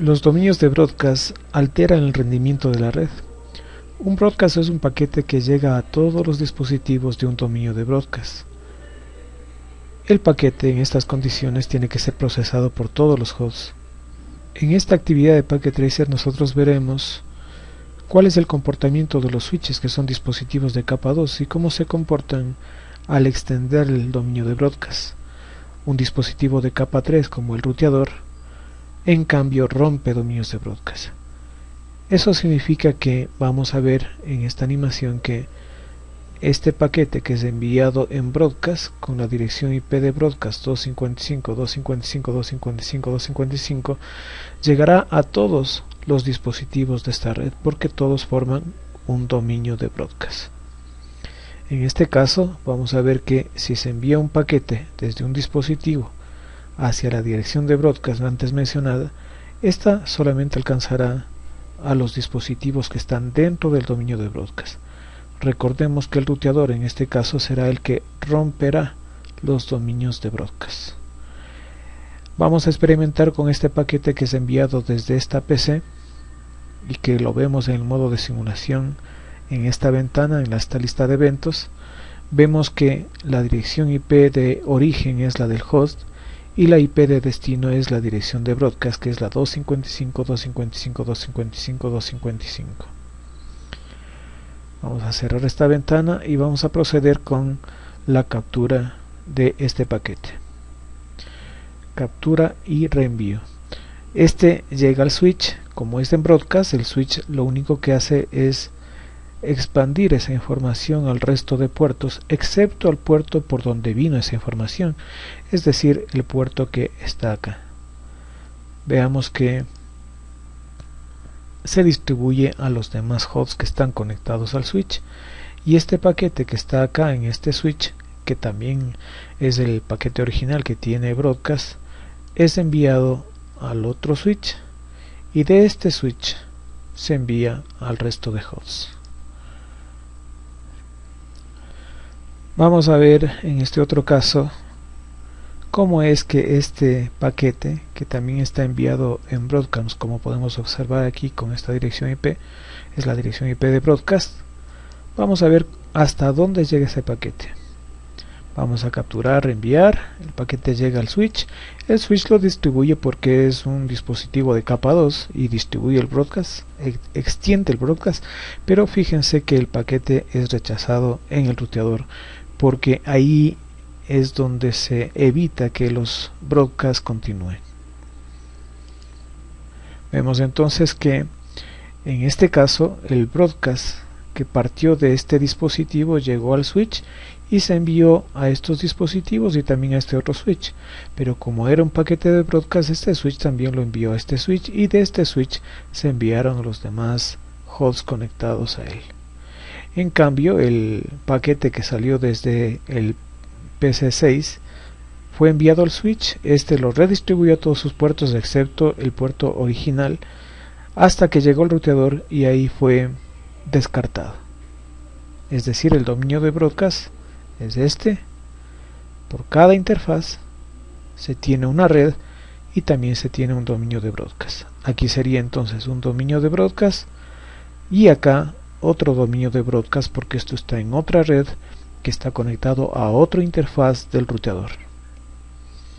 Los dominios de broadcast alteran el rendimiento de la red. Un broadcast es un paquete que llega a todos los dispositivos de un dominio de broadcast. El paquete en estas condiciones tiene que ser procesado por todos los hosts. En esta actividad de Packet Tracer nosotros veremos cuál es el comportamiento de los switches que son dispositivos de capa 2 y cómo se comportan al extender el dominio de broadcast. Un dispositivo de capa 3 como el ruteador en cambio rompe dominios de broadcast. Eso significa que vamos a ver en esta animación que este paquete que es enviado en broadcast con la dirección IP de broadcast 255.255.255.255 llegará a todos los dispositivos de esta red porque todos forman un dominio de broadcast. En este caso vamos a ver que si se envía un paquete desde un dispositivo hacia la dirección de broadcast antes mencionada, esta solamente alcanzará a los dispositivos que están dentro del dominio de broadcast. Recordemos que el ruteador en este caso será el que romperá los dominios de broadcast. Vamos a experimentar con este paquete que es enviado desde esta PC y que lo vemos en el modo de simulación en esta ventana, en esta lista de eventos. Vemos que la dirección IP de origen es la del host y la IP de destino es la dirección de broadcast que es la 255.255.255.255. Vamos a cerrar esta ventana y vamos a proceder con la captura de este paquete. Captura y reenvío. Este llega al switch, como es en broadcast, el switch lo único que hace es expandir esa información al resto de puertos excepto al puerto por donde vino esa información es decir el puerto que está acá. Veamos que se distribuye a los demás hosts que están conectados al switch. Y este paquete que está acá en este switch que también es el paquete original que tiene broadcast es enviado al otro switch. Y de este switch se envía al resto de hosts Vamos a ver en este otro caso cómo es que este paquete que también está enviado en broadcast como podemos observar aquí con esta dirección IP es la dirección IP de broadcast. Vamos a ver hasta dónde llega ese paquete. Vamos a capturar, enviar el paquete llega al switch. El switch lo distribuye porque es un dispositivo de capa 2 y distribuye el broadcast extiende el broadcast. Pero fíjense que el paquete es rechazado en el ruteador porque ahí es donde se evita que los broadcasts continúen. Vemos entonces que en este caso el broadcast que partió de este dispositivo llegó al switch y se envió a estos dispositivos y también a este otro switch pero como era un paquete de broadcast este switch también lo envió a este switch y de este switch se enviaron los demás hosts conectados a él en cambio, el paquete que salió desde el PC6 fue enviado al switch, este lo redistribuyó a todos sus puertos excepto el puerto original hasta que llegó el ruteador y ahí fue descartado. Es decir, el dominio de broadcast es este. Por cada interfaz se tiene una red y también se tiene un dominio de broadcast. Aquí sería entonces un dominio de broadcast y acá otro dominio de broadcast porque esto está en otra red que está conectado a otra interfaz del ruteador.